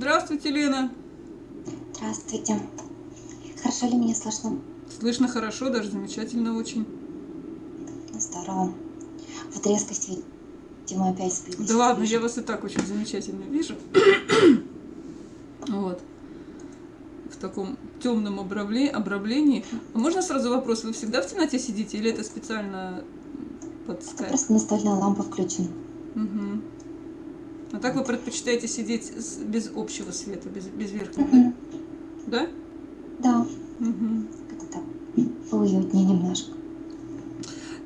Здравствуйте, Лена. Здравствуйте. Хорошо ли меня слышно? Слышно хорошо, даже замечательно очень. Здорово. Вот резкость, видимо, опять сбилась. Да ладно, я вас и так очень замечательно вижу. вот. В таком темном обравлении. А можно сразу вопрос? Вы всегда в темноте сидите или это специально под скайп? Просто настольная лампа включена. Угу. А так вы предпочитаете сидеть без общего света, без, без верхнего? Угу. Да? Да. Угу. Это так поуютнее немножко.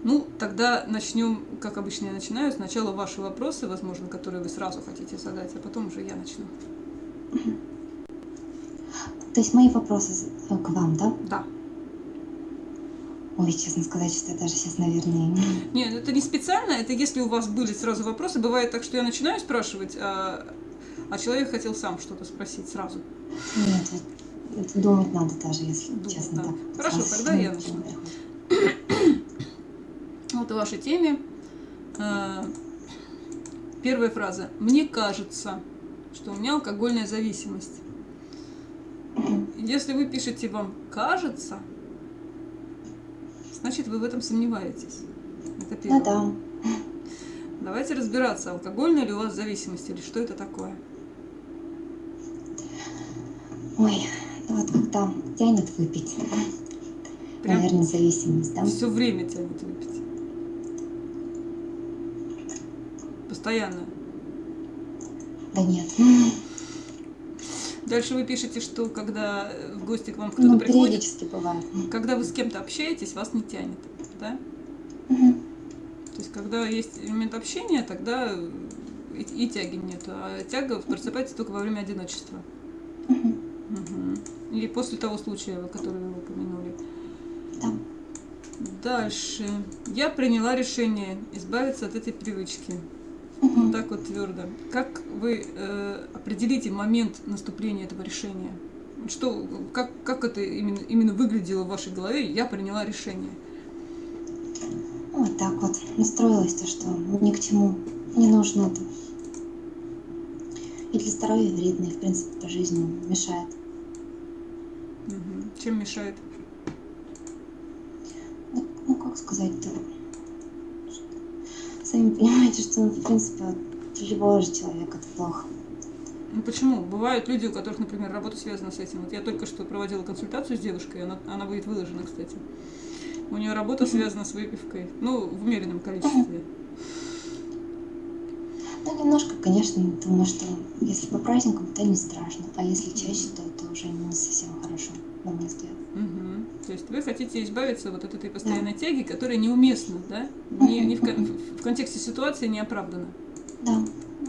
Ну, тогда начнем, как обычно я начинаю, сначала ваши вопросы, возможно, которые вы сразу хотите задать, а потом уже я начну. То есть мои вопросы к вам, да? Да. Ой, честно сказать, что я даже сейчас, наверное... Нет, это не специально, это если у вас были сразу вопросы. Бывает так, что я начинаю спрашивать, а, а человек хотел сам что-то спросить сразу. Нет, это думать надо даже, если Думать честно. Так, Хорошо, тогда я начну. Вот о вашей теме. А, первая фраза. Мне кажется, что у меня алкогольная зависимость. Если вы пишете «вам кажется», значит, вы в этом сомневаетесь. Это первое. Ну да. Давайте разбираться, алкогольная ли у вас зависимость или что это такое. Ой, ну вот когда тянет выпить. Прям Наверное, зависимость, да? Все время тянет выпить. Постоянно. Да нет. Дальше вы пишете, что когда в гости к вам кто-то ну, приходит... бывает. Когда вы с кем-то общаетесь, вас не тянет, да? Угу. То есть, когда есть момент общения, тогда и, и тяги нету, а тяга просыпается только во время одиночества. Угу. Угу. И после того случая, который вы упомянули. Да. Дальше. Я приняла решение избавиться от этой привычки. Вот так вот твердо. Как вы э, определите момент наступления этого решения? Что, как, как это именно, именно выглядело в вашей голове? Я приняла решение. Вот так вот. Настроилась то, что ни к чему не нужно это. И для здоровья вредно, и в принципе по жизни мешает. Угу. Чем мешает? Ну, ну как сказать-то? Сами понимаете, что, в принципе, для любого же человека это плохо. Ну почему? Бывают люди, у которых, например, работа связана с этим. Вот я только что проводила консультацию с девушкой, она, она будет выложена, кстати. У нее работа связана с выпивкой. Ну, в умеренном количестве. Ну, немножко, конечно, думаю, что если по праздникам, то не страшно. А если чаще, то это уже не совсем хорошо, на мой взгляд. Угу. То есть вы хотите избавиться вот от этой постоянной да. тяги, которая неуместна, да? Не, не в, в контексте ситуации не оправдана. Да.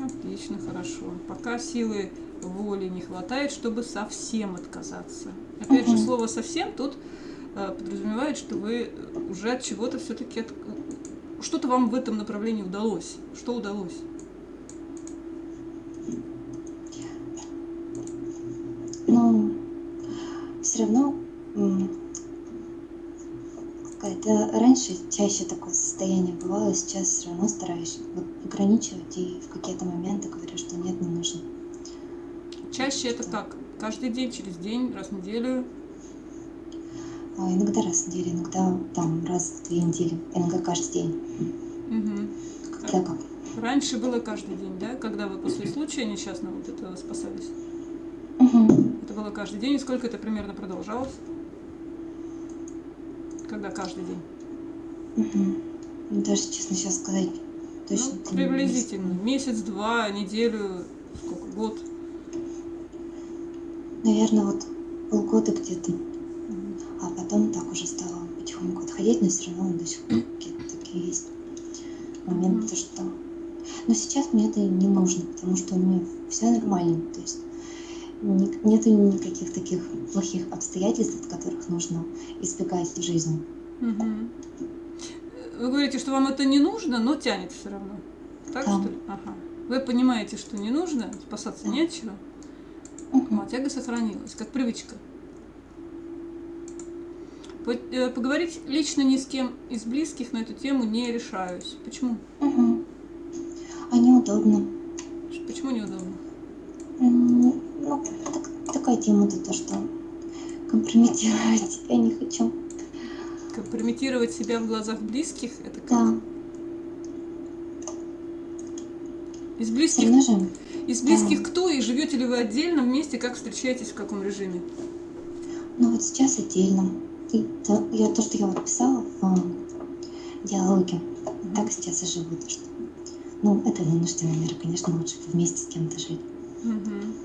Отлично, хорошо. Пока силы воли не хватает, чтобы совсем отказаться. Опять угу. же, слово совсем тут э, подразумевает, что вы уже от чего-то все-таки от... что-то вам в этом направлении удалось. Что удалось? Ну, все равно это раньше чаще такое состояние бывало, сейчас все равно стараюсь ограничивать и в какие-то моменты говорю, что нет, не нужно. Чаще это как? Каждый день, через день, раз в неделю? А, иногда раз в неделю, иногда там раз в две недели, иногда каждый день. Угу. Когда как. Раньше было каждый день, да? Когда вы после случая несчастного вот этого спасались? Угу. Это было каждый день. И сколько это примерно продолжалось? Когда каждый день? Угу. Даже, честно, сейчас сказать точно. Ну, приблизительно. Месяц, два, неделю, сколько, год? Наверное, вот полгода где-то. Угу. А потом так уже стало потихоньку отходить, но все равно до сих пор какие-то такие есть моменты, угу. что... Но сейчас мне это не нужно, потому что у меня все нормально. То есть нет никаких таких плохих обстоятельств, от которых нужно избегать в жизни. Угу. Вы говорите, что вам это не нужно, но тянет все равно. Так да. что ли? Ага. Вы понимаете, что не нужно, спасаться не от чего. Угу. А тяга сохранилась, как привычка. Э, поговорить лично ни с кем из близких на эту тему не решаюсь. Почему? Угу. А неудобно. Почему неудобно? М, Ну, так- такая тема то, то, что компрометировать я не хочу. Компрометировать себя в глазах близких, это как? Да, Из близких, из близких кто? И живете ли вы отдельно вместе? Как встречаетесь, в каком режиме? ну вот сейчас отдельно. И то, я, то, что я вот писала в э, диалоге, так сейчас и живу. То, что, ну, это вынужденная мера, конечно, лучше вместе с кем-то жить. Мгм.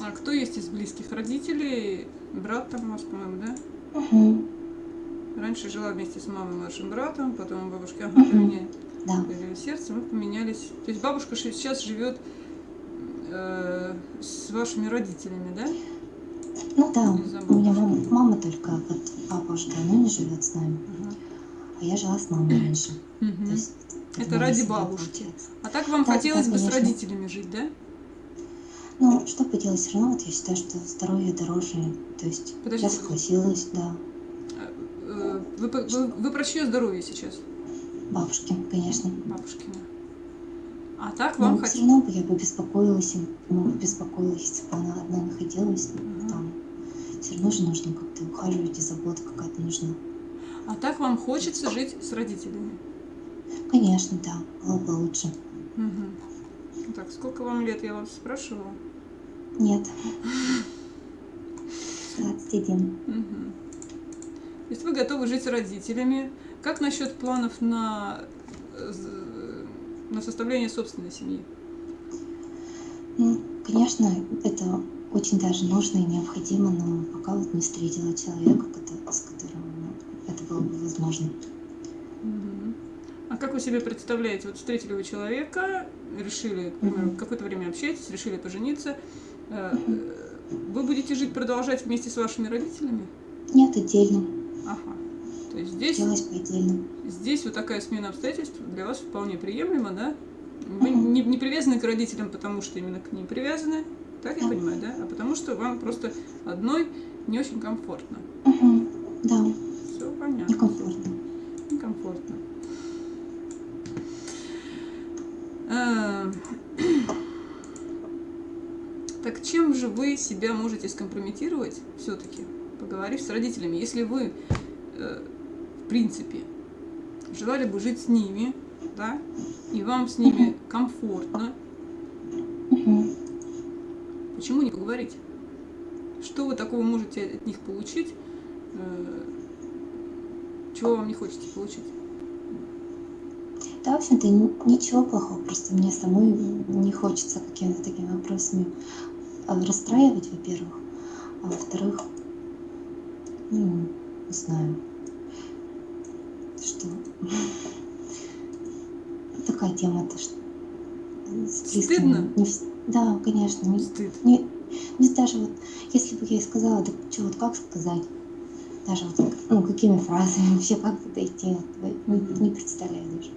А кто есть из близких? Родители? Брат там у вас, по-моему, да? Мгм. Раньше жила вместе с мамой и младшим братом, потом у бабушки, ага, Мгм. поменяли Да, сердце, мы поменялись. То есть бабушка сейчас живет э, с вашими родителями, да? ну да, у меня мама, мама только, вот папа уже давно не живет с нами, Ага. а я жила с мамой раньше. То есть, Это ради бабушки. получается. А так вам Да, хотелось да, бы с конечно. родителями жить, да? Ну, что поделать, все равно вот я считаю, что здоровье дороже. То есть Подождите. я согласилась, да, Э, Вы, вы, вы про чье здоровье сейчас? бабушке, конечно. Бабушкина. А так вам все хотелось... равно бы я бы беспокоилась, ну, беспокоилась, если бы она одна находилась, Ага. там. Все равно же нужно как-то ухаживать, и забота какая-то нужна. А так вам хочется жить с родителями? Конечно, да, было бы лучше. Мгм. Так, сколько вам лет, я вас спрашивала? Нет. 21. Мгм. То есть вы готовы жить с родителями. Как насчет планов на, э, з- на составление собственной семьи? Ну, конечно, это очень даже нужно и необходимо, но пока вот не встретила человека, с которым это было бы возможно. А как вы себе представляете, вот встретили вы человека, решили, Мгм. какое-то время общаетесь, решили пожениться, э, э, вы будете жить, продолжать вместе с вашими родителями? Нет, отдельно. Ага. То есть здесь, Хотелось бы отдельно. здесь вот такая смена обстоятельств для вас вполне приемлема, да? Вы Мгм. не, не привязаны к родителям, потому что именно к ним привязаны, так я Да. понимаю, да? А потому что вам просто одной не очень комфортно. Мгм. Да, Все понятно. некомфортно. Некомфортно. А, Так чем же вы себя можете скомпрометировать все-таки, поговорив с родителями, если вы, э, в принципе, желали бы жить с ними, да, и вам с ними комфортно, почему не поговорить? Что вы такого можете от них получить, э, чего вам не хочется получить? Да, в общем-то, ничего плохого, просто мне самой не хочется какими-то такими вопросами расстраивать, во-первых, а во-вторых, ну, не знаю, что такая тема, то что с Стыдно? не да, конечно, не, Стыд. не, не даже вот, если бы я сказала, да что, вот как сказать, даже вот, ну, какими фразами вообще, как подойти, вот, не, не представляю даже.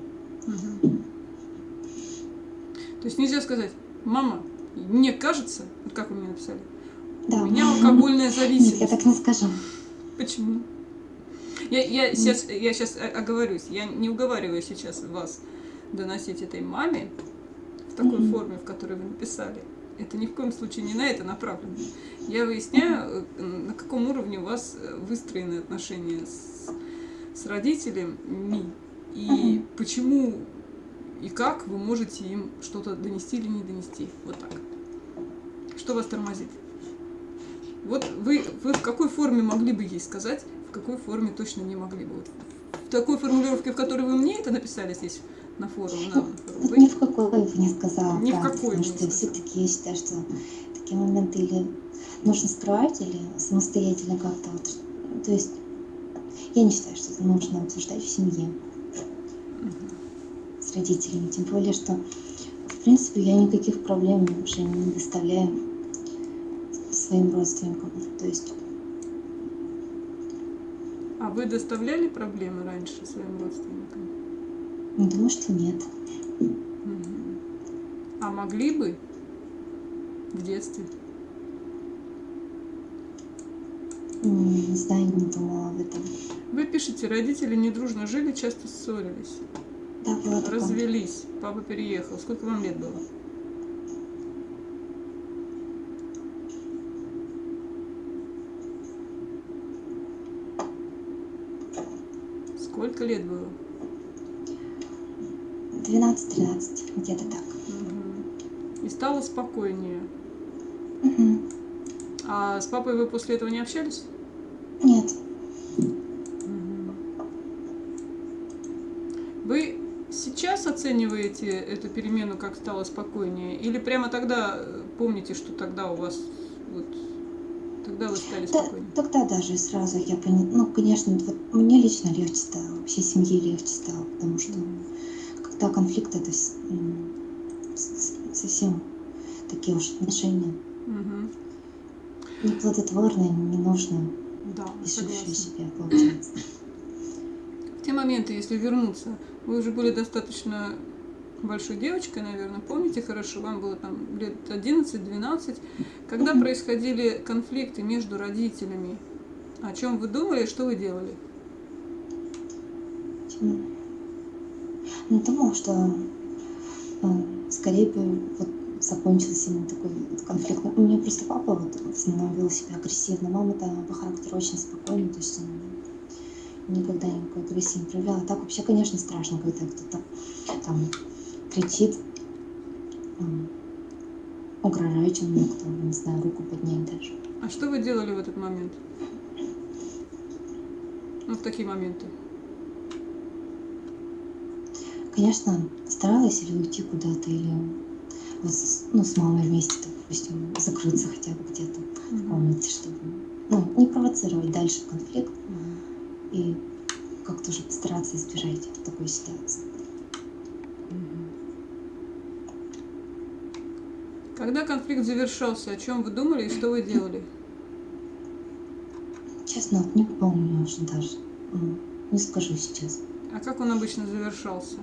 Мгм. То есть нельзя сказать, мама, мне кажется, вот как вы мне написали, Да. у меня алкогольная Нет, зависимость. я так не скажу. Почему? Я, я, сейчас, я сейчас оговорюсь, я не уговариваю сейчас вас доносить этой маме в такой Мгм. форме, в которой вы написали. Это ни в коем случае не на это направлено. Я выясняю, э, на каком уровне у вас э, выстроены отношения с, с родителями и Мгм. почему и как вы можете им что-то донести или не донести. Вот так. Что вас тормозит? Вот вы, вы в какой форме могли бы ей сказать, в какой форме точно не могли бы. Вот в такой формулировке, в которой вы мне это написали здесь на форуме, на, Вот вы- ни в какой бы не сказала, Ни в правда, какой потому что все-таки я считаю, что такие моменты или нужно скрывать, или самостоятельно как-то вот. То есть я не считаю, что это нужно обсуждать в семье с родителями, тем более, что в принципе я никаких проблем уже не доставляю своим родственникам. То есть А вы доставляли проблемы раньше своим родственникам? думаю, что нет. А могли бы в детстве? Не знаю, не думала об этом. Вы пишете, родители недружно жили, часто ссорились, Да, было такое. развелись, папа переехал. Сколько вам лет было? Сколько лет было? 12-13, где-то так. Мгм. И стало спокойнее. Мгм. А с папой вы после этого не общались? Нет, Вы сейчас оцениваете эту перемену, как стало спокойнее? Или прямо тогда э, помните, что тогда у вас вот тогда вы стали Да, спокойнее? тогда даже сразу я поняла, ну, конечно, вот мне лично легче стало, всей семье легче стало, потому что когда конфликт это совсем такие уж отношения Мгм. неплодотворные, ненужные, Да, согласна. себя, получается. В те моменты, если вернуться, вы уже были достаточно большой девочкой, наверное, помните хорошо, вам было там лет 11-12, когда происходили конфликты между родителями, о чем вы думали, что вы делали? Ну, думала, что э, скорее бы вот закончился именно такой вот конфликт. Ну, У меня просто папа вот в основном вел себя агрессивно. Мама-то по характеру очень спокойная, то есть она никогда никакой агрессии не проявляла. Так вообще, конечно, страшно, когда кто-то там кричит, м, угрожает чем кто, не знаю, руку поднять даже. А что вы делали в этот момент? Ну, в такие моменты. Конечно, старалась или уйти куда-то, или вот ну, с мамой вместе, допустим, закрыться хотя бы где-то в Мгм. комнате, чтобы ну, не провоцировать дальше конфликт Мгм. и как-то уже постараться избежать такой ситуации. Когда конфликт завершался, о чем вы думали и что вы делали? Честно, не помню уже даже. Не скажу сейчас. А как он обычно завершался?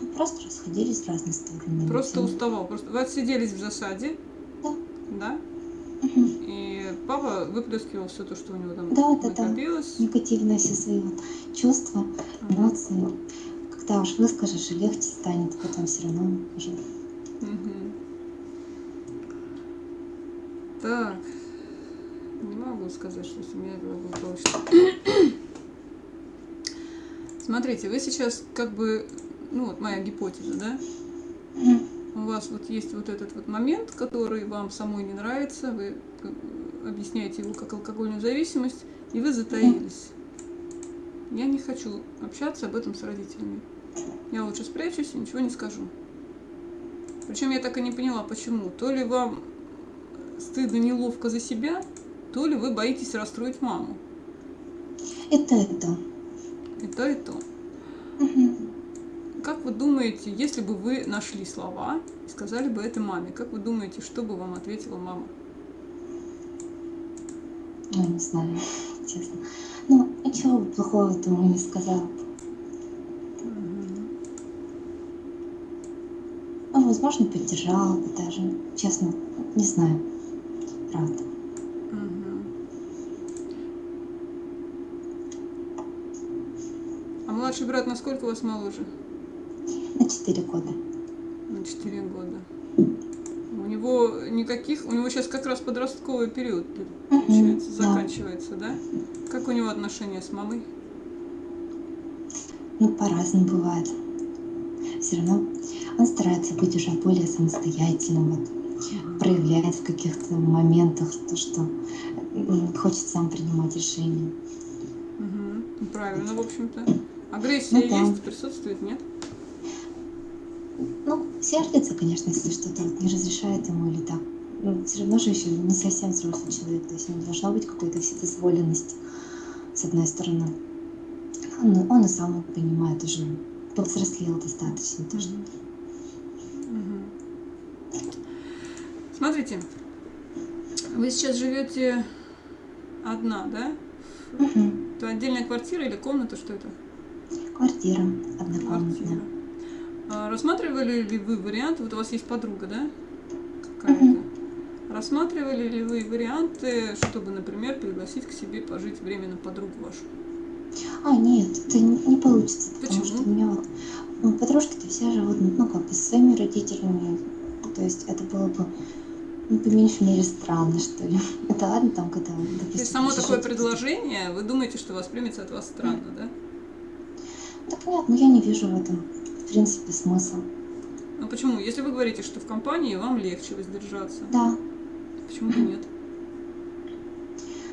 Ну, просто расходились в разные стороны. Просто Всё. уставал. Просто вы отсиделись в засаде, Да. да? И папа выплескивал все то, что у него там Да, да, да. накопилось. Негативные все свои вот чувства, эмоции. Когда уж выскажешь, и легче станет, потом все равно уже. Мгм. Так. Не могу сказать, что этого было точно. Смотрите, вы сейчас как бы, ну вот моя гипотеза, да? У вас вот есть вот этот вот момент, который вам самой не нравится, вы бы объясняете его как алкогольную зависимость, и вы затаились. Я не хочу общаться об этом с родителями. Я лучше спрячусь и ничего не скажу. Причем я так и не поняла, почему. То ли вам стыдно, неловко за себя, то ли вы боитесь расстроить маму. Это это. И то, и то. Мгм. Как вы думаете, если бы вы нашли слова и сказали бы это маме, как вы думаете, что бы вам ответила мама? Ну, не знаю, честно. Ну, ничего плохого думаю, не сказала. Ну, возможно, поддержала бы даже. Честно, не знаю. Правда. А младший брат насколько вас моложе? На 4 года. На 4 года. У него никаких, у него сейчас как раз подростковый период, получается, да. заканчивается, да? Как у него отношения с мамой? Ну, по-разному бывает. Все равно он старается быть уже более самостоятельным, вот, проявляет в каких-то моментах то, что хочет сам принимать решения. Ну, Правильно, в общем-то. Агрессия Ну да. есть, присутствует, нет? Ну, сердится, конечно, если что-то вот не разрешает ему или так. Но все равно же еще не совсем взрослый человек, то есть не должно быть какой-то вседозволенности, с одной стороны. Он, он и сам понимает уже, повзрослел достаточно тоже. Мгм. Смотрите, вы сейчас живете одна, да? Мгм. Это отдельная квартира или комната, что это? Квартира Квартира. однокомнатная. А рассматривали ли вы варианты, вот у вас есть подруга, да? Какая-то. Рассматривали ли вы варианты, чтобы, например, пригласить к себе пожить временно подругу вашу? А, нет, это не получится, потому Почему? что у меня вот ну, подружки-то все живут, ну, как бы со своими родителями. То есть это было бы ну, по меньшей мере странно, что ли. Это ладно, там, когда, допустим... То есть само такое предложение, вы думаете, что воспримется от вас странно, да? Да понятно, я не вижу в этом, в принципе, смысла. Ну почему? Если вы говорите, что в компании вам легче воздержаться, Да, почему бы нет?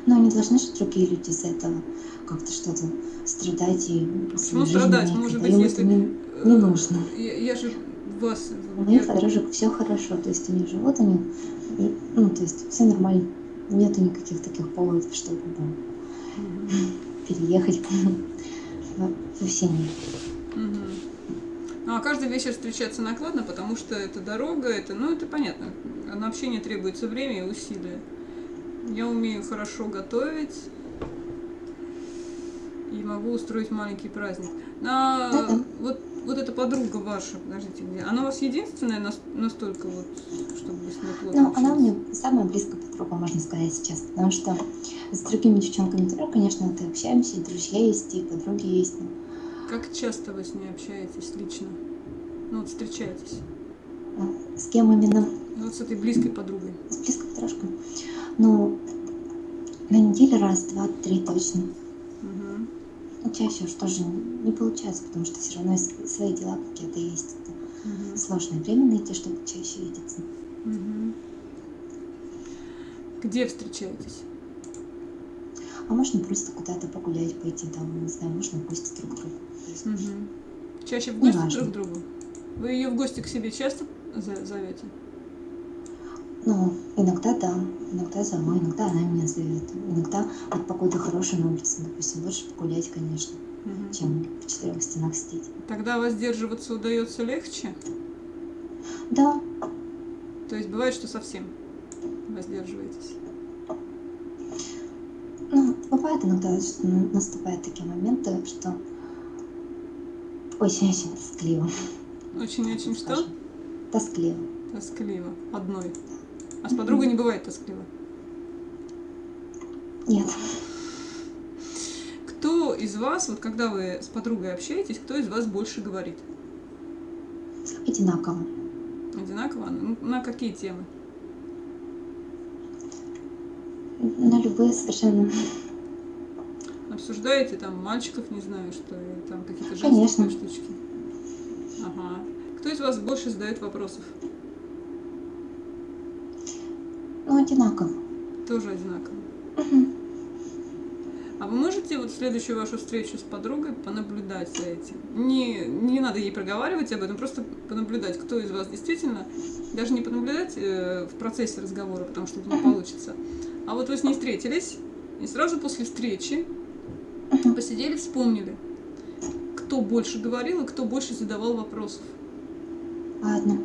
но не должны же другие люди из этого как-то что-то страдать и Почему страдать? Может быть, если... не, не э, нужно. Я, я же вас... У моих я- подружек все хорошо, то есть они живут, они, и, ну, то есть все нормально, нету никаких таких поводов, чтобы да, Мгм. переехать во, во все мир. Мгм. Ну, а каждый вечер встречаться накладно, потому что это дорога, это, ну, это понятно. На общение требуется время и усилия. Я умею хорошо готовить и могу устроить маленький праздник. А, Да-да. вот, вот эта подруга ваша, подождите, где? Она у вас единственная нас- настолько вот, чтобы с ней плотно Ну, она мне самая близкая подруга, можно сказать, сейчас, потому что с другими девчонками тоже, конечно, и общаемся, и друзья есть, и подруги есть. но, Как часто вы с ней общаетесь лично? Ну, вот встречаетесь. а, С кем именно? Ну, Вот с этой близкой подругой. С близкой подружкой. Ну, на неделе раз, два, три точно. Мгм. Чаще уж тоже не получается, потому что все равно свои дела какие-то есть. Это Мгм. сложное время найти, чтобы чаще видеться. Мгм. Где встречаетесь? А можно просто куда-то погулять, пойти там, не знаю, можно в гости друг к другу. Мгм. Чаще в гости друг к другу? Вы ее в гости к себе часто зовете? Ну, иногда да, иногда зову, иногда она меня зовет. Иногда вот погода хорошая на улице, допустим, лучше погулять, конечно, Мгм. чем в четырех стенах сидеть. Тогда воздерживаться удается легче? Да, То есть бывает, что совсем воздерживаетесь? ну, бывает иногда, что наступают такие моменты, что очень-очень тоскливо. Очень-очень что? Тоскливо. Тоскливо. Одной. А с подругой не бывает тоскливо. Нет. Кто из вас, вот когда вы с подругой общаетесь, кто из вас больше говорит? Одинаково. Одинаково? Ну, На какие темы? На любые совершенно. Обсуждаете там мальчиков, не знаю, что, и там какие-то Конечно. женские штучки? Ага. Кто из вас больше задает вопросов? Ну, одинаково. Тоже одинаково. Мгм. А вы можете вот следующую вашу встречу с подругой понаблюдать за этим? Не, не надо ей проговаривать об этом, просто понаблюдать, кто из вас действительно, даже не понаблюдать э, в процессе разговора, потому что это не получится. А вот вы с ней встретились, и сразу после встречи посидели, вспомнили, кто больше говорил и кто больше задавал вопросов. Ладно.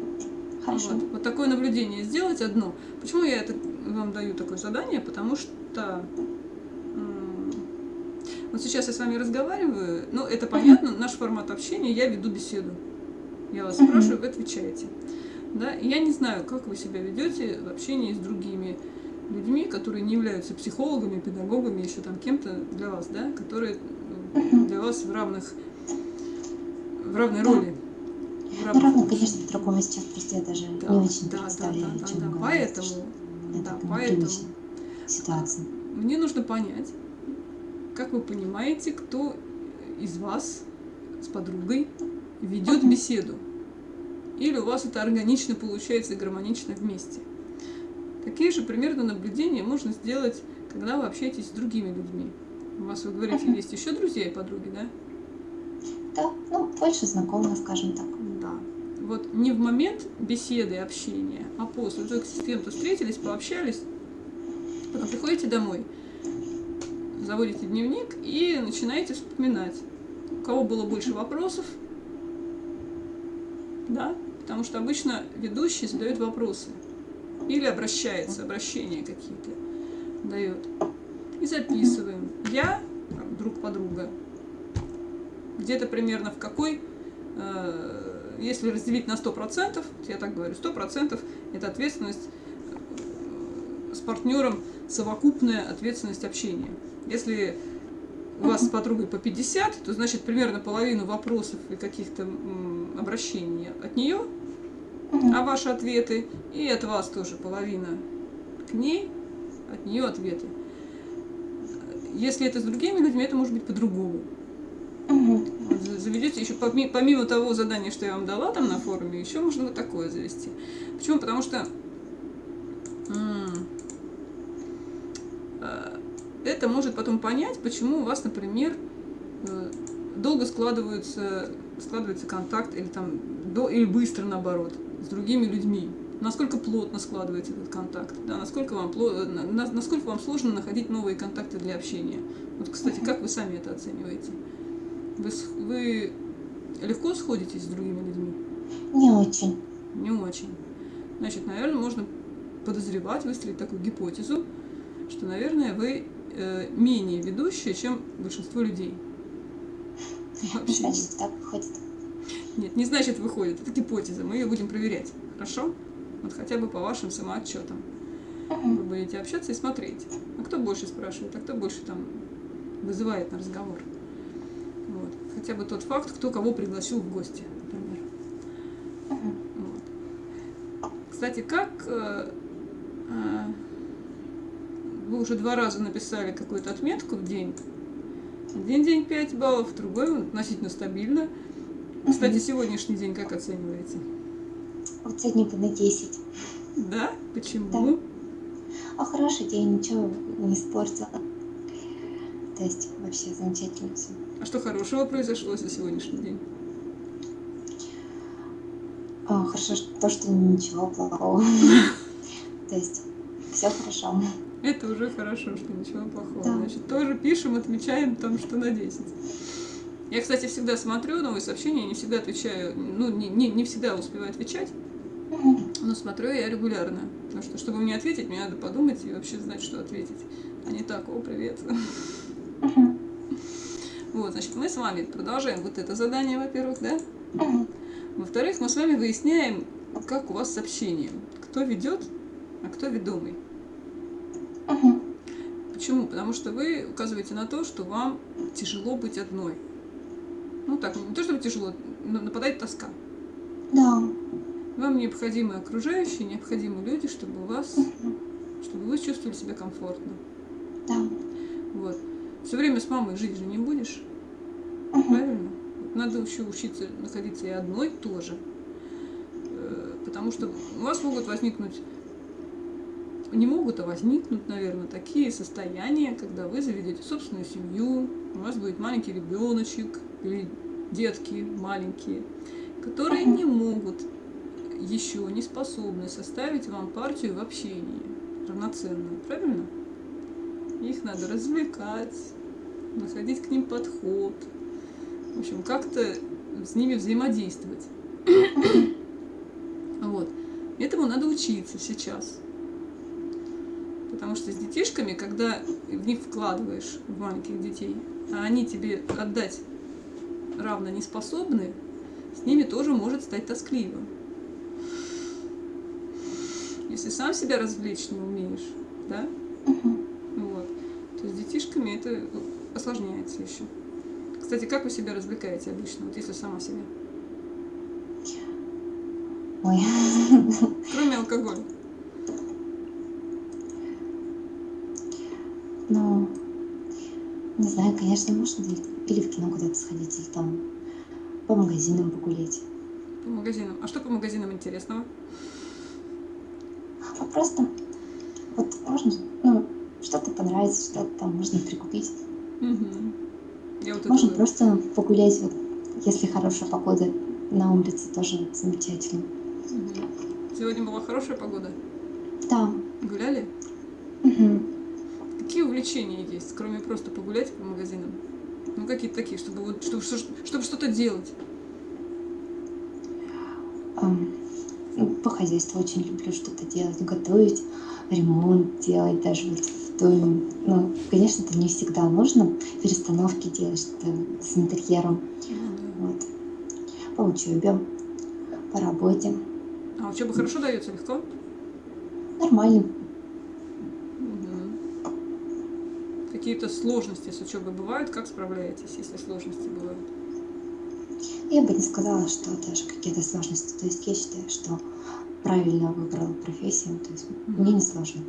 Хорошо. Вот, вот такое наблюдение сделать одно. Почему я это вам даю такое задание? Потому что вот сейчас я с вами разговариваю, ну это понятно, наш формат общения, я веду беседу. Я вас спрашиваю, вы отвечаете. Да? Я не знаю, как вы себя ведете в общении с другими людьми, которые не являются психологами, педагогами, еще там кем-то для вас, да, которые Мгм. для вас в равных в равной роли. Ну, равно, конечно, по-другому сейчас просто я даже Да, не очень да, да, представляю, да, о чем да, да. говорить, Поэтому, да, это поэтому ситуация. мне нужно понять, как вы понимаете, кто из вас с подругой ведет Мгм. беседу. Или у вас это органично получается и гармонично вместе. Какие же примерно наблюдения можно сделать, когда вы общаетесь с другими людьми? У вас, вы говорите, есть еще друзья и подруги, да? Ну, больше знакомых, скажем так. Да. Вот не в момент беседы, общения, а после. Только с кем-то встретились, пообщались, потом приходите домой, заводите дневник и начинаете вспоминать, у кого было больше вопросов, да, потому что обычно ведущий задает вопросы или обращается, обращения какие-то дает. И записываем. Я, друг подруга, где-то примерно в какой, э, если разделить на 100%, вот я так говорю, 100% это ответственность э, с партнером, совокупная ответственность общения. Если у вас с подругой по 50, то значит примерно половину вопросов и каких-то обращений от нее, а ваши ответы, и от вас тоже половина к ней, от нее ответы. Если это с другими людьми, это может быть по-другому. За- Заведете еще поми- помимо того задания, что я вам дала там на форуме, еще можно вот такое завести. Почему? Потому что э, это может потом понять, почему у вас, например, э, долго складываются, складывается контакт или там до, или быстро наоборот с другими людьми. Насколько плотно складывается этот контакт, да, насколько вам, на- насколько вам сложно находить новые контакты для общения. Вот, кстати, как вы сами это оцениваете? Вы, вы легко сходитесь с другими людьми? Не очень. Не очень. Значит, наверное, можно подозревать, выстроить такую гипотезу, что, наверное, вы э, менее ведущие, чем большинство людей. Вообще. значит, так выходит. Нет, не значит выходит. Это гипотеза. Мы ее будем проверять. Хорошо? Вот хотя бы по вашим самоотчетам. Вы будете общаться и смотреть. А кто больше спрашивает, а кто больше там вызывает на разговор. Хотя бы тот факт, кто кого пригласил в гости, например. Вот. Кстати, как э, э, вы уже два раза написали какую-то отметку в день. Один день 5 баллов, другой относительно стабильно. Кстати, сегодняшний день как оцениваете? Оцениваю на 10. Да? Почему? Да. А хороший день, ничего не испортила. То есть вообще замечательно все. А что хорошего произошло за сегодняшний день? А, хорошо то, что ничего плохого. То есть все хорошо. Это уже хорошо, что ничего плохого. Да. Значит, тоже пишем, отмечаем там, что на 10. Я, кстати, всегда смотрю новые сообщения, не всегда отвечаю, ну, не, не, не всегда успеваю отвечать, но смотрю я регулярно. Потому что, чтобы мне ответить, мне надо подумать и вообще знать, что ответить. А не так, о, привет. Мгм. Вот, значит, мы с вами продолжаем вот это задание, во-первых, да? Во-вторых, мы с вами выясняем, как у вас с общением. Кто ведет, а кто ведомый. Почему? Потому что вы указываете на то, что вам тяжело быть одной. Ну так, не то чтобы тяжело, но нападает тоска. Да. Вам необходимы окружающие, необходимы люди, чтобы у вас, Мгм. чтобы вы чувствовали себя комфортно. Да. Вот. Все время с мамой жить же не будешь, Правильно? Надо еще учиться находиться и одной тоже. Э, Потому что у вас могут возникнуть, не могут, а возникнут, наверное, такие состояния, когда вы заведете собственную семью, у вас будет маленький ребеночек или детки маленькие, которые не могут еще не способны составить вам партию в общении равноценную, правильно? Их надо развлекать, находить к ним подход, в общем, как-то с ними взаимодействовать. Вот. Этому надо учиться сейчас. Потому что с детишками, когда в них вкладываешь, в маленьких детей, а они тебе отдать равно не способны, с ними тоже может стать тоскливо. Если сам себя развлечь не умеешь, да, Мгм. вот, то с детишками это осложняется еще. Кстати, как вы себя развлекаете обычно, вот если сама себя? Ой. Кроме алкоголя. Ну, не знаю, конечно, можно или, в кино куда-то сходить, или там по магазинам погулять. По магазинам. А что по магазинам интересного? А просто вот можно, ну, что-то понравится, что-то там можно прикупить. Мгм. Вот Можно это... просто погулять, вот, если хорошая погода на улице, тоже замечательно. Сегодня была хорошая погода. Да. Гуляли? Мгм. Какие увлечения есть, кроме просто погулять по магазинам? Ну, какие-то такие, чтобы, вот, чтобы, чтобы что-то делать. Ну, По хозяйству очень люблю что-то делать, готовить, ремонт делать даже вот доме. Ну, конечно, это не всегда нужно. Перестановки делать с интерьером. Вот. По учебе, по работе. А учеба хорошо дается, легко? Нормально. Мгм. Какие-то сложности с учебой бывают? Как справляетесь, если сложности бывают? Я бы не сказала, что это же какие-то сложности. То есть я считаю, что правильно выбрала профессию. То есть Мгм. мне не сложно.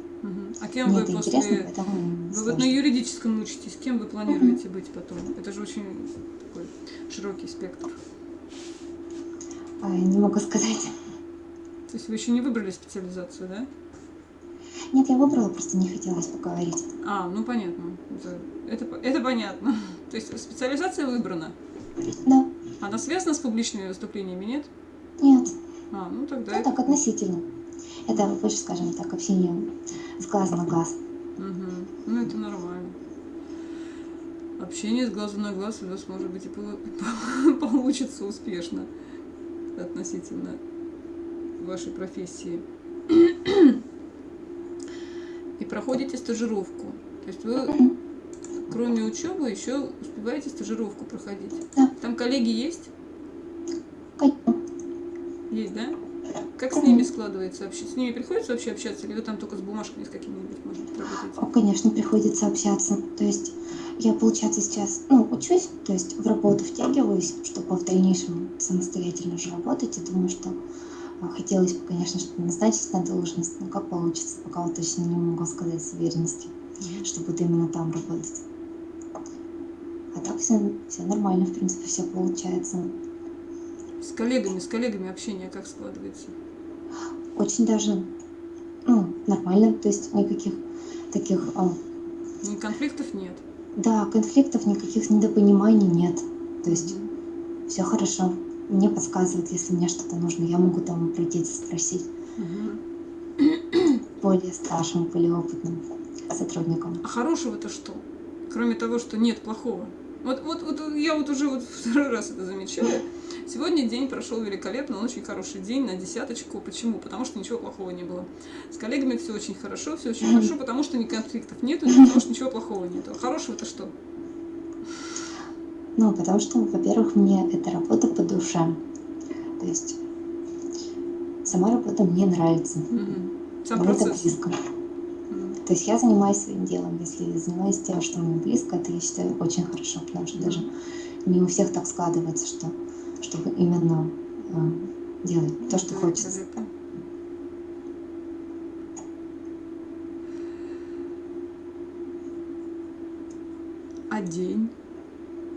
А кем Мне вы это после... интересно, поэтому Вы вот сложно. на юридическом учитесь, кем вы планируете быть потом? Это же очень такой широкий спектр. А, Не могу сказать. То есть вы еще не выбрали специализацию, да? Нет, я выбрала, просто не хотелось поговорить. А, ну понятно. Это, это, это понятно. То есть специализация выбрана. Да, Она связана с публичными выступлениями, нет? нет, А, ну тогда ну это... так относительно. Это больше, скажем так, общение с глаза на глаз. Мгм. Ну это нормально. Общение с глазу на глаз у вас, может быть, и полу- получится успешно относительно вашей профессии. И проходите стажировку. То есть вы, кроме учебы, еще успеваете стажировку проходить. Да. Там коллеги есть? Есть, да? Как с ними складывается общение? С ними приходится вообще общаться, или вы там только с бумажками с какими-нибудь, может, О, работаете? Конечно, приходится общаться. То есть я, получается, сейчас ну, учусь, то есть в работу втягиваюсь, чтобы в дальнейшем самостоятельно уже работать. И думаю, что а, хотелось бы, конечно, чтобы назначить на должность, но как получится, пока вот точно не могу сказать с уверенностью, что буду именно там работать. А так все, все нормально, в принципе, все получается. С коллегами, с коллегами общение как складывается? Очень даже ну, нормально, то есть никаких таких, а, Ну, конфликтов нет. да, конфликтов, никаких недопониманий нет. То есть Мгм. все хорошо. Мне подсказывают, если мне что-то нужно, я могу там обратиться, спросить Мгм. более старшим, более опытным сотрудникам. А хорошего-то что? Кроме того, что нет плохого. Вот, вот, вот я вот уже вот второй раз это замечаю. Сегодня день прошел великолепно, он очень хороший день на десяточку. Почему? Потому что ничего плохого не было. С коллегами все очень хорошо, все очень хорошо, потому что ни конфликтов нету, потому что ничего плохого нету. А хорошего-то что? Ну, потому что, во-первых, мне эта работа по душе. То есть сама работа мне нравится. Мгм. Сам это близко. То есть я занимаюсь своим делом. Если занимаюсь тем, что мне близко, это я считаю очень хорошо, потому что даже не у всех так складывается, что чтобы именно э, делать то, что Да, хочется. это- А день?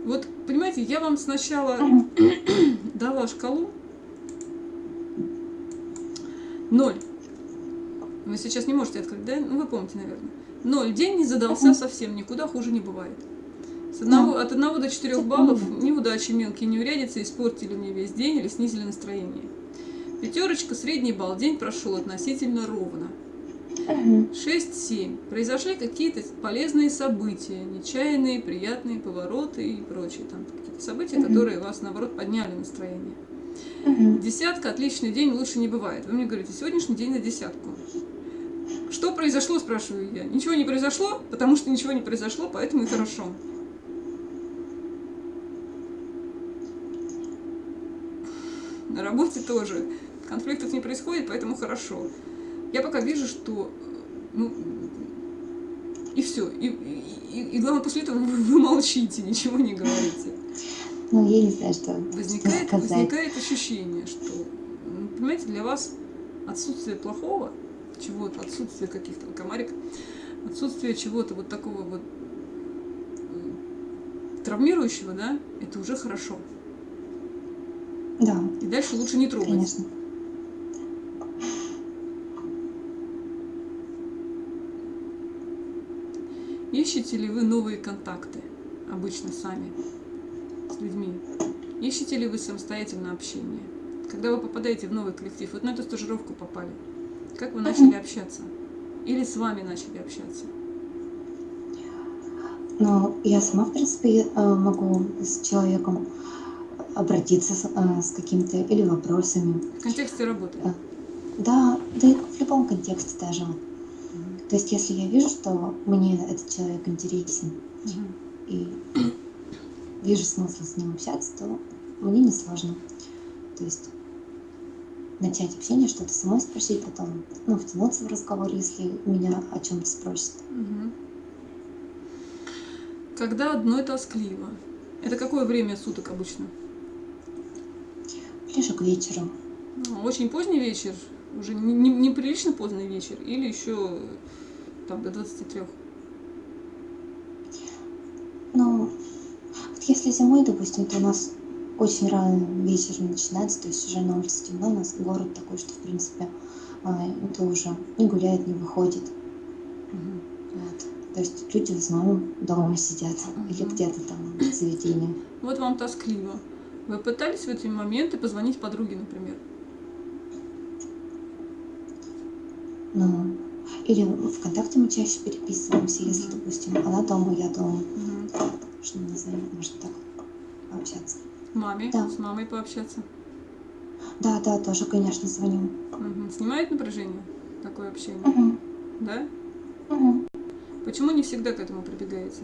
Вот, понимаете, я вам сначала дала шкалу ноль. Вы сейчас не можете открыть, да? Ну, вы помните, наверное. Ноль. День не задался совсем, никуда хуже не бывает. С одного, От 1 до 4 баллов неудачи мелкие неурядицы испортили мне весь день или снизили настроение. Пятерочка, средний балл. День прошел относительно ровно. Мгм. 6-7. Произошли какие-то полезные события, нечаянные, приятные повороты и прочие там какие-то события, которые вас, наоборот, подняли настроение. Десятка, отличный день, лучше не бывает. Вы мне говорите, сегодняшний день на десятку. Что произошло, спрашиваю я. Ничего не произошло, потому что ничего не произошло, поэтому и хорошо. На работе тоже. Конфликтов не происходит, поэтому хорошо. Я пока вижу, что ну, и все. И, и, и- главное, после этого вы, вы молчите, ничего не говорите. Ну, я не знаю, что, Возникает, что возникает ощущение, что, м, понимаете, для вас отсутствие плохого, чего-то, отсутствие каких-то, комарик, отсутствие чего-то вот такого вот э, травмирующего, да, это уже хорошо. Да, И дальше лучше не трогать. конечно. Ищете ли вы новые контакты обычно сами с людьми? Ищете ли вы самостоятельно общение? Когда вы попадаете в новый коллектив, вот на эту стажировку попали, как вы начали общаться? Или с вами начали общаться? Но я сама, в принципе, э, могу с человеком обратиться с, э, с какими-то или вопросами. В контексте работы. Да. Да, да и в любом контексте даже. То есть, если я вижу, что мне этот человек интересен Мгм. и вижу смысл с ним общаться, то мне не сложно. То есть начать общение, что-то самой спросить, потом ну, втянуться в разговор, если меня о чем-то спросят. Мгм. Когда одной тоскливо. Это какое время суток обычно? Ближе к вечеру. Ну, Очень поздний вечер, уже не- не- неприлично поздний вечер, или еще там до 23. Ну, вот если зимой, допустим, то у нас очень рано вечер начинается, то есть уже на улице темно, у нас город такой, что, в принципе, а, никто уже не гуляет, не выходит. Вот. То есть люди в основном дома сидят или Мгм. где-то там в заведении. Вот вам тоскливо. Вы пытались в эти моменты позвонить подруге, например? Ну, или ВКонтакте мы чаще переписываемся, если, допустим, она дома, я дома, Мгм. что не знаю, можно так пообщаться. Маме, Да. с мамой пообщаться. Да, да, тоже, конечно, звоню. Мгм. Снимает напряжение такое общение, Мгм. да? Мгм. Почему не всегда к этому прибегаете?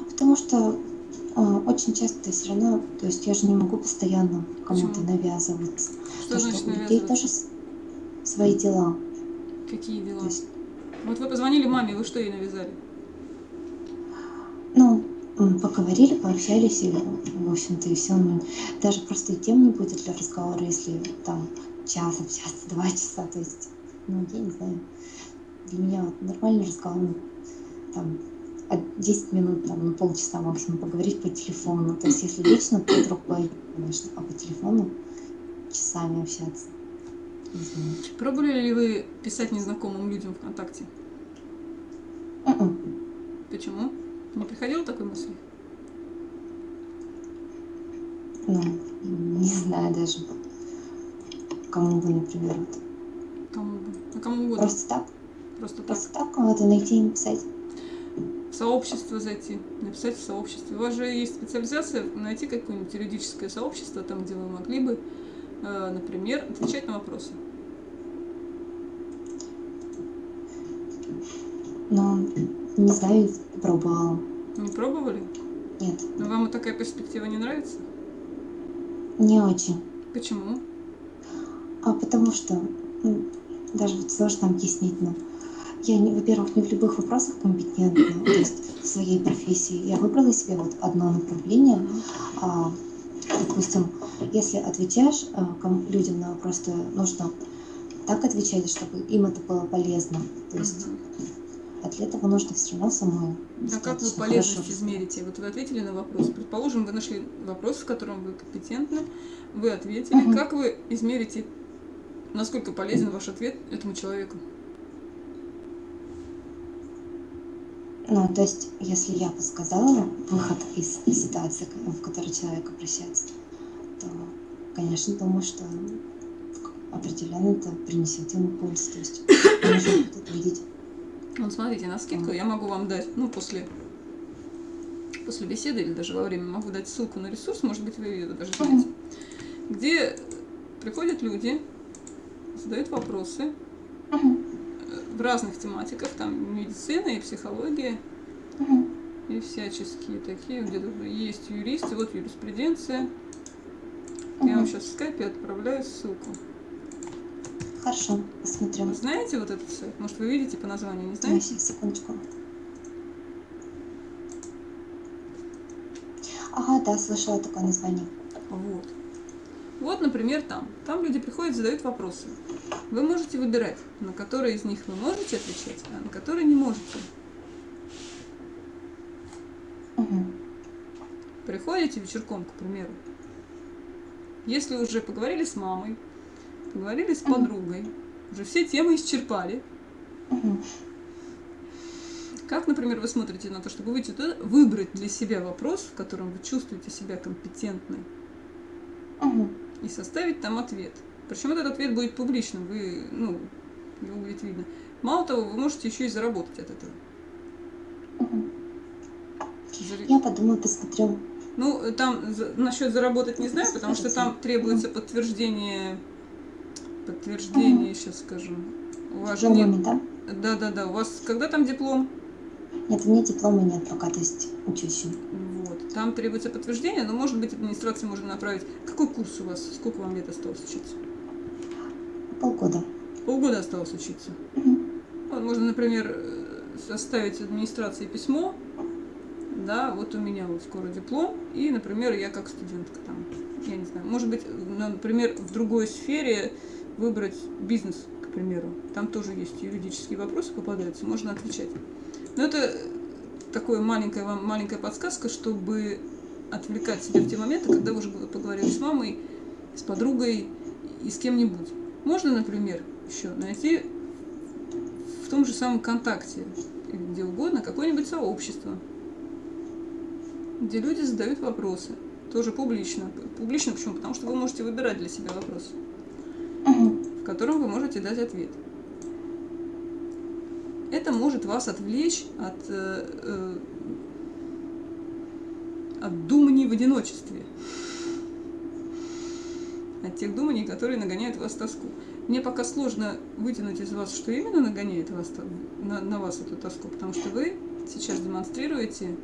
А Потому что очень часто все равно, то есть я же не могу постоянно кому-то навязываться. Что Потому значит что у людей тоже свои дела. Какие дела? есть, Вот вы позвонили маме, вы что ей навязали? ну, поговорили, пообщались, и, в общем-то, и все. Даже просто и тем не будет для разговора, если там час общаться, два часа. То есть, ну, я не знаю. Для меня вот нормальный разговор, ну, там, 10 минут, там, ну, полчаса максимум поговорить по телефону. То есть, если лично, то другой, конечно, а по телефону часами общаться. Пробовали ли вы писать незнакомым людям ВКонтакте? Мгм. Почему? Не приходило такой мысли? Ну, не знаю даже, кому бы, например, вот. Кому бы? Ну, кому угодно. Просто так, Просто так. просто так кого-то найти и написать. В сообщество зайти, написать в сообществе. У вас же есть специализация, найти какое-нибудь юридическое сообщество, там, где вы могли бы, э, например, отвечать на вопросы. Но не знаю, пробовала. Не пробовали? Нет, Но вам такая перспектива не нравится? не очень. Почему? А потому что ну, даже вот сложно объяснить, но я, не, во-первых, не в любых вопросах компетентна, то есть в своей профессии. Я выбрала себе вот одно направление, а, допустим, если отвечаешь а, людям на вопрос, то нужно так отвечать, чтобы им это было полезно. То есть а для этого нужно все равно самой А как вы полезность хорошо измерите? Вот вы ответили на вопрос. Предположим, вы нашли вопрос, в котором вы компетентны, вы ответили. Мгм. Как вы измерите, насколько полезен ваш ответ этому человеку? Ну, то есть, если я подсказала выход из ситуации, в которой человек обращается, то, конечно, думаю, что определенно это принесет ему пользу. То есть, он будет видеть. Вот смотрите, на скидку я могу вам дать, ну, после, после беседы или даже во время могу дать ссылку на ресурс, может быть, вы ее даже знаете, где приходят люди, задают вопросы в разных тематиках, там медицина и психология, мгм. и всяческие такие, где есть юристы, вот юриспруденция. Я вам сейчас в скайпе отправляю ссылку. Хорошо, посмотрю. Вы знаете вот этот сайт? Может, вы видите по названию, не знаете? сейчас, секундочку. Ага, да, слышала такое название. Вот. Вот, например, там. Там люди приходят, задают вопросы. Вы можете выбирать, на которые из них вы можете отвечать, а на которые не можете. Мгм, Приходите вечерком, к примеру. Если уже поговорили с мамой, поговорили с Мгм. подругой, уже все темы исчерпали, мгм. Как, например, вы смотрите на то, чтобы выйти туда, выбрать для себя вопрос, в котором вы чувствуете себя компетентной, Мгм. И составить там ответ. Причем этот ответ будет публичным, вы, ну, его будет видно. Мало того, вы можете еще и заработать от этого. Зар- Я подумаю, посмотрю. Ну, там за- насчет заработать не знаю, потому что там требуется подтверждение, подтверждение, сейчас скажу. У вас Дипломами, нет, да? да-да-да, у вас когда там диплом? Нет, у меня диплома нет пока, то есть учусь. Там требуется подтверждение, но, может быть, администрация можно направить. Какой курс у вас? Сколько вам лет осталось учиться? Полгода. Полгода осталось учиться. Мгм. Вот, можно, например, э, составить администрации письмо, да, вот у меня вот скоро диплом, и, например, я как студентка там, я не знаю, может быть, например, в другой сфере выбрать бизнес, к примеру, там тоже есть юридические вопросы попадаются, можно отвечать. Но это такая маленькая, вам маленькая подсказка, чтобы отвлекать себя в те моменты, когда вы уже поговорили с мамой, с подругой и с кем-нибудь. Можно, например, еще найти в том же самом ВКонтакте, где угодно, какое-нибудь сообщество, где люди задают вопросы. Тоже публично. Публично почему? Потому что вы можете выбирать для себя вопрос, в котором вы можете дать ответ. Это может вас отвлечь от, э, э, от думаний в одиночестве. От тех думаний, которые нагоняют вас тоску. Мне пока сложно вытянуть из вас, что именно нагоняет вас, на, на вас эту тоску, потому что вы сейчас демонстрируете,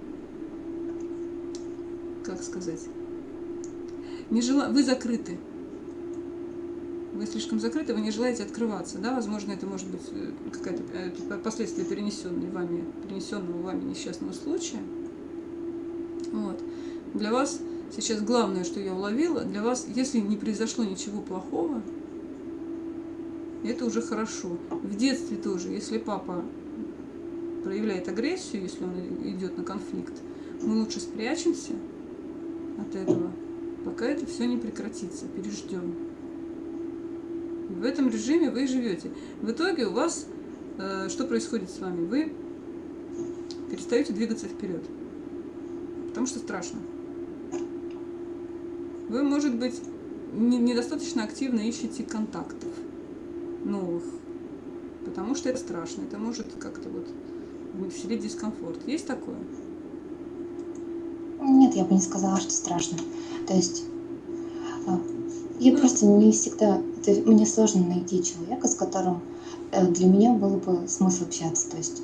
как сказать, не жела... вы закрыты. Вы слишком закрыты, вы не желаете открываться. Да? Возможно, это может быть э, какая-то э, последствия перенесенной вами, перенесенного вами несчастного случая. Вот. Для вас сейчас главное, что я уловила, для вас, если не произошло ничего плохого, это уже хорошо. В детстве тоже, если папа проявляет агрессию, если он идет на конфликт, мы лучше спрячемся от этого, пока это все не прекратится, переждем. В этом режиме вы живете. В итоге у вас э, что происходит с вами? Вы перестаете двигаться вперед, потому что страшно. Вы, может быть, недостаточно активно ищете контактов новых, потому что это страшно, это может как-то вот вселить дискомфорт. Есть такое? Нет, я бы не сказала, что страшно. То есть а, я ну, просто не всегда, это, мне сложно найти человека, с которым э, для меня было бы смысл общаться. То есть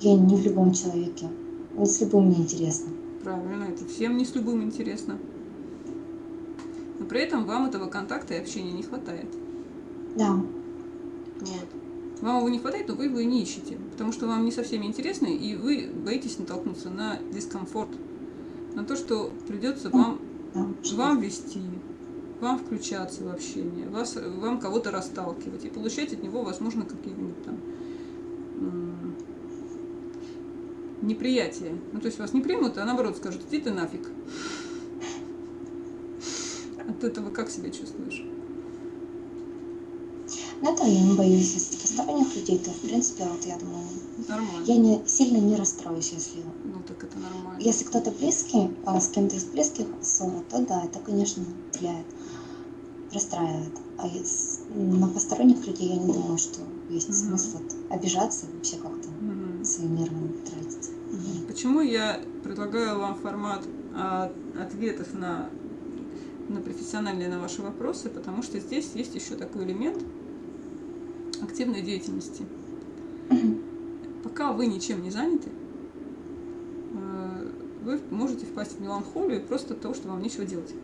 я не в любом человеке, не с любым мне интересно. Правильно, это всем не с любым интересно. Но при этом вам этого контакта и общения не хватает. Да. Вот. Вам его не хватает, но вы его и не ищете, потому что вам не совсем интересно, и вы боитесь натолкнуться на дискомфорт, на то, что придется вам, вам вести, вам включаться в общение, вас, вам кого-то расталкивать и получать от него, возможно, какие-нибудь там неприятия. Ну, то есть вас не примут, а наоборот скажут, иди ты нафиг. От этого как себя чувствуешь? Это я не боюсь. Если посторонних людей, то, в принципе, вот я думаю, Нормально. я не, сильно не расстроюсь, если... Ну, так это нормально. Если кто-то близкий, а с кем-то из близких ссора, то да, это, конечно, влияет, расстраивает. А из, на посторонних людей я не думаю, что есть угу. смысл обижаться вообще как-то угу. свои нервы тратить. Угу. Почему я предлагаю вам формат а, ответов на, на профессиональные на ваши вопросы? Потому что здесь есть еще такой элемент – активной деятельности. Пока вы ничем не заняты, э, вы можете впасть в меланхолию просто от того, что вам нечего делать,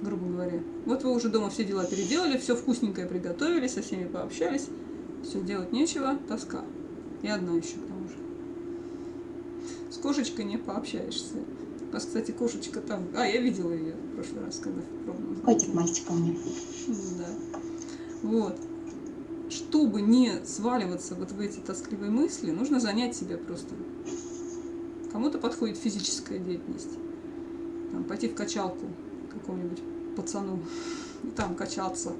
грубо говоря. Вот вы уже дома все дела переделали, все вкусненькое приготовили, со всеми пообщались, все делать нечего, тоска. И одна еще к тому же. С кошечкой не пообщаешься. У вас, кстати, кошечка там... А, я видела ее в прошлый раз, когда пробовала. Котик мальчика у меня. Да. Вот чтобы не сваливаться вот в эти тоскливые мысли, нужно занять себя просто. Кому-то подходит физическая деятельность. Там, пойти в качалку какому-нибудь пацану и там качаться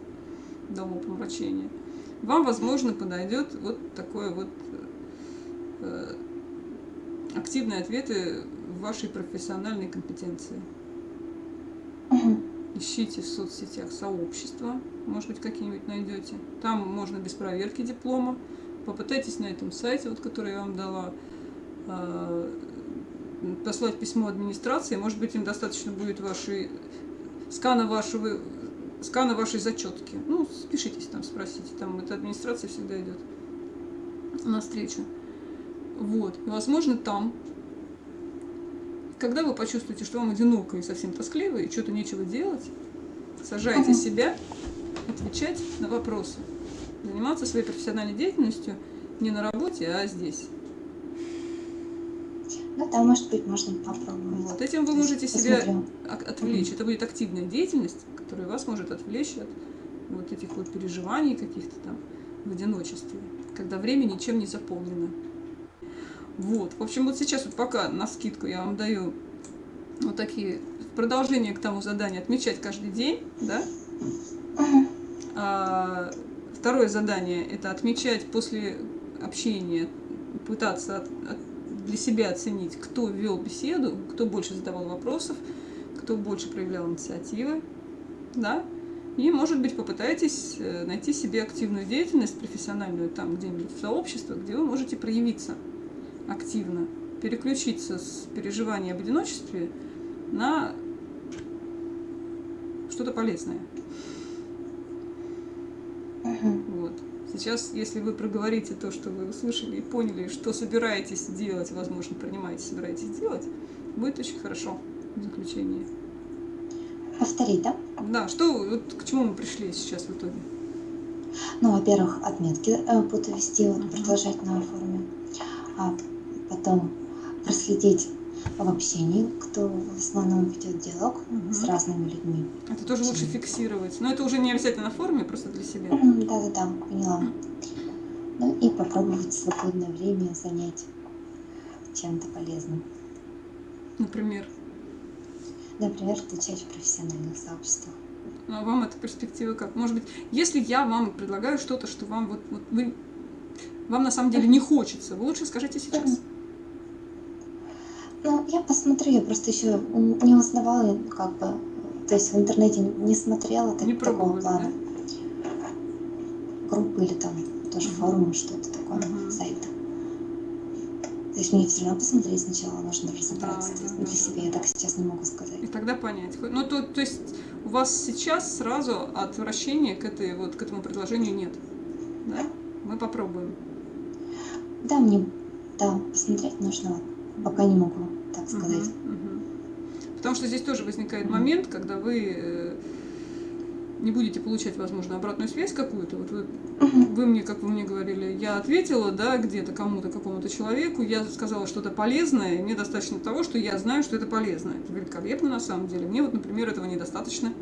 до помрачения. Вам, возможно, подойдет вот такое вот э, активные ответы в вашей профессиональной компетенции. Ищите в соцсетях сообщества, может быть, какие-нибудь найдете. Там можно без проверки диплома. Попытайтесь на этом сайте, вот, который я вам дала, а, послать письмо администрации. Может быть, им достаточно будет вашей, скана, вашего, скана вашей зачетки. Ну, спешитесь там, спросите. Там эта администрация всегда идет на встречу. Вот. И, возможно, там когда вы почувствуете, что вам одиноко и совсем тоскливо, и что-то нечего делать, сажайте себя отвечать на вопросы. Заниматься своей профессиональной деятельностью не на работе, а здесь. Да, может быть, можно попробовать. Вот этим вы можете себя посмотрю. ак- отвлечь. Это будет активная деятельность, которая вас может отвлечь от вот этих вот переживаний каких-то там в одиночестве, когда время ничем не заполнено. Вот. В общем, вот сейчас вот пока на скидку я вам даю вот такие в продолжение к тому заданию отмечать каждый день, да? А второе задание это отмечать после общения, пытаться от- от- для себя оценить, кто вел беседу, кто больше задавал вопросов, кто больше проявлял инициативы, да, и, может быть, попытайтесь э, найти себе активную деятельность профессиональную там где-нибудь в сообществе, где вы можете проявиться активно, переключиться с переживания об одиночестве на что-то полезное. Мгм. Вот. Сейчас, если вы проговорите то, что вы услышали и поняли, что собираетесь делать, возможно, принимаете, собираетесь делать, будет очень хорошо в заключение. Повторить, да? Да, что, вот к чему мы пришли сейчас в итоге? Ну, во-первых, отметки э, буду вести вот, Мгм. в продолжительной форме. А потом проследить в общении, кто в основном ведет диалог Мгм. с разными людьми. Это тоже лучше фиксировать. Но это уже не обязательно на форме, просто для себя. Да-да-да, поняла. Ну и попробовать свободное время занять чем-то полезным. Например. Например, включать в профессиональных сообществах. Ну, а вам эта перспектива как? Может быть, если я вам предлагаю что-то, что вам вот, вот вы, вам на самом деле не хочется, вы лучше скажите сейчас. Ну, я посмотрю, я просто еще не узнавала, как бы, то есть в интернете не смотрела так- Не такого плана. Группы или там тоже Мгм. форумы, что-то такое, Мгм. сайты. То есть мне все равно посмотреть сначала нужно разобраться. Да, То есть да, для да, себя да. я так сейчас не могу сказать. И тогда понять. Ну, то, то есть у вас сейчас сразу отвращения к, этой, вот, к этому предложению нет. Да? Мы попробуем. Да, мне, да, посмотреть нужно, пока не могу, так сказать. Мгм, мгм. Потому что здесь тоже возникает Мгм. момент, когда вы э, не будете получать, возможно, обратную связь какую-то. Вот вы, вы мне, как вы мне говорили, я ответила, да, где-то кому-то, какому-то человеку, я сказала что-то полезное, мне достаточно того, что я знаю, что это полезно. Это великолепно на самом деле. Мне вот, например, этого недостаточно.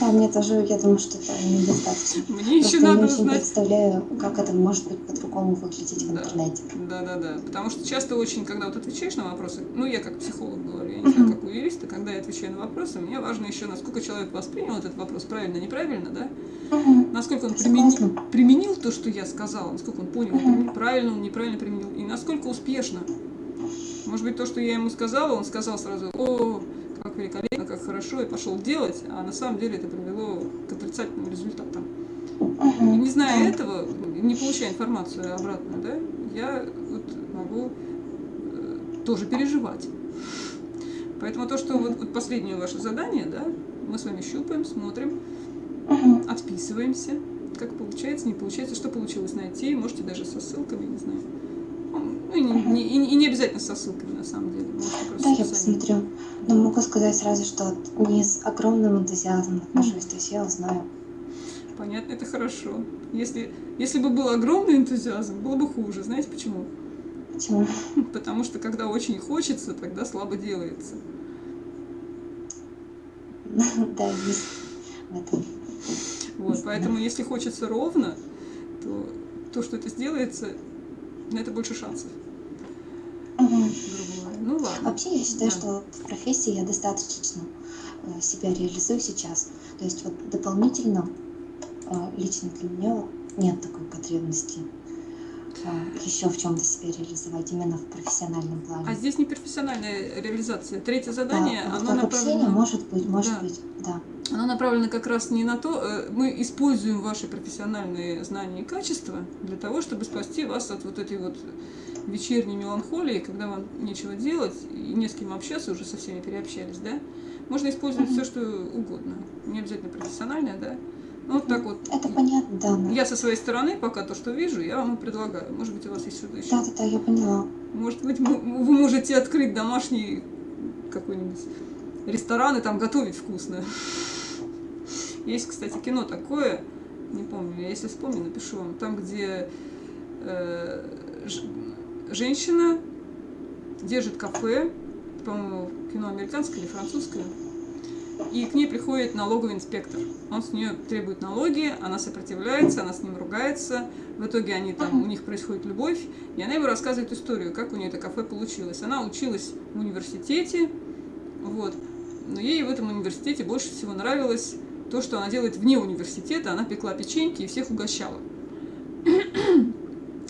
Да, мне тоже, я думаю, что это недостаточно. Мне еще надо не очень узнать представляю, как это может быть по-другому выглядеть в Да. интернете. Да, да, да. Потому что часто очень, когда вот отвечаешь на вопросы, ну, я как психолог говорю, я не знаю, как у юриста, когда я отвечаю на вопросы, мне важно еще, насколько человек воспринял этот вопрос правильно, неправильно, да? Насколько он применил то, что я сказала, насколько он понял, применил, правильно он, неправильно применил, и насколько успешно. Может быть, то, что я ему сказала, он сказал сразу, о, как великолепно, как хорошо, и пошел делать, а на самом деле это привело к отрицательным результатам. И не зная этого, не получая информацию обратную, да, я вот могу э, тоже переживать. Поэтому то, что вот, вот последнее ваше задание, да, мы с вами щупаем, смотрим, отписываемся, как получается, не получается, что получилось найти, можете даже со ссылками, не знаю. Ну, и не, и и не обязательно со ссылками, на самом деле. Да, я посмотрю. Но могу сказать сразу, что не с огромным энтузиазмом отношусь. То есть я узнаю. Понятно, это хорошо. Если, если бы был огромный энтузиазм, было бы хуже. Знаете почему? Почему? Потому что когда очень хочется, тогда слабо делается. Да, есть в этом. Вот, поэтому если хочется ровно, то то, что это сделается, на это больше шансов. Говоря. Ну ладно. Вообще, я считаю, Да. что в профессии я достаточно э, себя реализую сейчас. То есть вот дополнительно э, лично для меня нет такой потребности еще в чем-то себя реализовать именно в профессиональном плане. А здесь не профессиональная реализация. Третье задание, да, вот оно как общение, направлено, может быть, может Да. быть, да. Оно направлено как раз не на то, э, мы используем ваши профессиональные знания и качества для того, чтобы спасти вас от вот этой вот вечерней меланхолии, когда вам нечего делать и не с кем общаться, уже со всеми переобщались, да? Можно использовать Мгм. все, что угодно. Не обязательно профессиональное, да? Ну, вот так вот. Это понятно, да. Я со своей стороны пока то, что вижу, я вам и предлагаю. Может быть, у вас есть что-то еще. Да, да, да, я поняла. Может быть, вы вы можете открыть домашний какой-нибудь ресторан и там готовить вкусно. Есть, кстати, кино такое, не помню, я если вспомню, напишу вам, там, где э, ж- женщина держит кафе, по-моему, кино американское или французское, и к ней приходит налоговый инспектор. Он с нее требует налоги, она сопротивляется, она с ним ругается. В итоге они там, у них происходит любовь, и она ему рассказывает историю, как у нее это кафе получилось. Она училась в университете, вот, но ей в этом университете больше всего нравилось то, что она делает вне университета. Она пекла печеньки и всех угощала.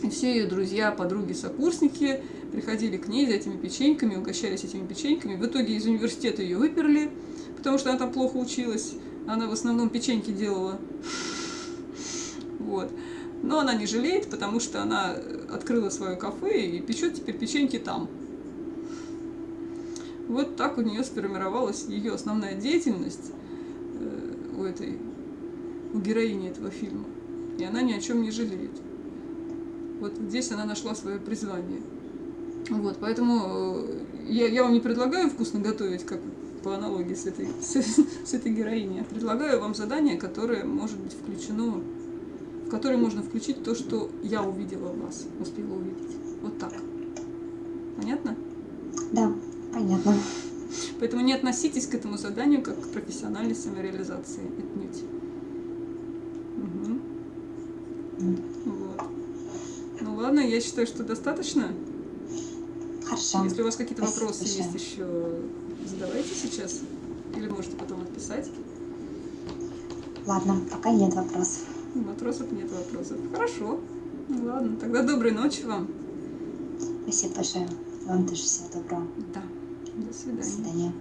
И все ее друзья, подруги, сокурсники приходили к ней за этими печеньками, угощались этими печеньками. В итоге из университета ее выперли, потому что она там плохо училась. Она в основном печеньки делала. Вот. Но она не жалеет, потому что она открыла свое кафе и печет теперь печеньки там. Вот так у нее сформировалась ее основная деятельность э, у этой, у героини этого фильма. И она ни о чем не жалеет. Вот здесь она нашла свое призвание. Вот, поэтому э, я, я вам не предлагаю вкусно готовить, как по аналогии с этой, с, с этой героиней, а предлагаю вам задание, которое может быть включено, в которое можно включить то, что я увидела в вас, успела увидеть. Вот так. Понятно? Да, понятно. Поэтому не относитесь к этому заданию как к профессиональной самореализации. Отнюдь. Угу. Вот. Ну ладно, я считаю, что достаточно. Хорошо. Если у вас какие-то вопросы есть еще, задавайте сейчас. Или можете потом отписать. Ладно, пока нет вопросов. Вопросов нет вопросов. Хорошо. Ну ладно, тогда доброй ночи вам. Спасибо большое. Вам тоже всего доброго. Да. До свидания. До свидания.